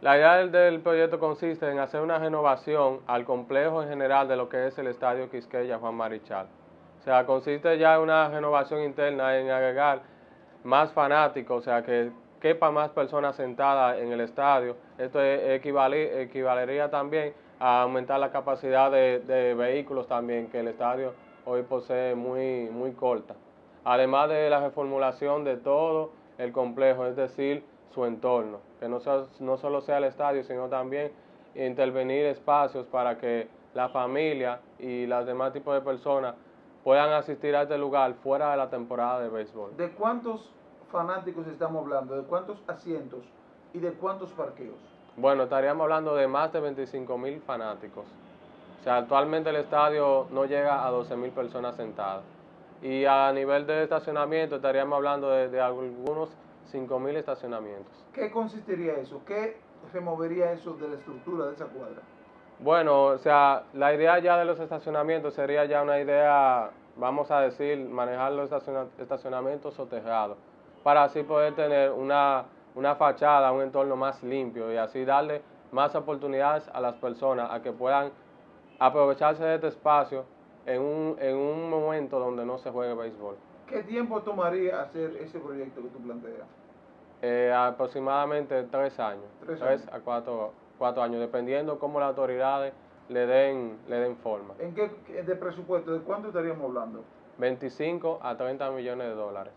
La idea del, proyecto consiste en hacer una renovación al complejo en general de lo que es el Estadio Quisqueya Juan Marichal. O sea, consiste ya en una renovación interna en agregar más fanáticos, o sea, que quepa más personas sentadas en el estadio. Esto equivale- equivalería también a aumentar la capacidad de, de vehículos también, que el estadio hoy posee muy, muy corta. Además de la reformulación de todo el complejo, es decir, su entorno, que no, sea- no solo sea el estadio, sino también intervenir espacios para que la familia y los demás tipos de personas puedan asistir a este lugar fuera de la temporada de béisbol. ¿De cuántos fanáticos estamos hablando? ¿De cuántos asientos? ¿Y de cuántos parqueos? Bueno, estaríamos hablando de más de 25 mil fanáticos. O sea, actualmente el estadio no llega a 12 mil personas sentadas. Y a nivel de estacionamiento estaríamos hablando de, de algunos 5 mil estacionamientos. ¿Qué consistiría eso? ¿Qué removería eso de la estructura de esa cuadra? Bueno, o sea, la idea ya de los estacionamientos sería ya una idea, vamos a decir, manejar los estaciona- estacionamientos soterrados, para así poder tener una, una fachada, un entorno más limpio y así darle más oportunidades a las personas a que puedan aprovecharse de este espacio en un, en un momento donde no se juegue béisbol. ¿Qué tiempo tomaría hacer ese proyecto que tú planteas? Eh, aproximadamente tres años, Tres tres, años. a cuatro, cuatro años, dependiendo cómo las autoridades le den, le den forma. ¿En qué qué- de presupuesto? ¿De cuánto estaríamos hablando? 25 a 30 millones de dólares.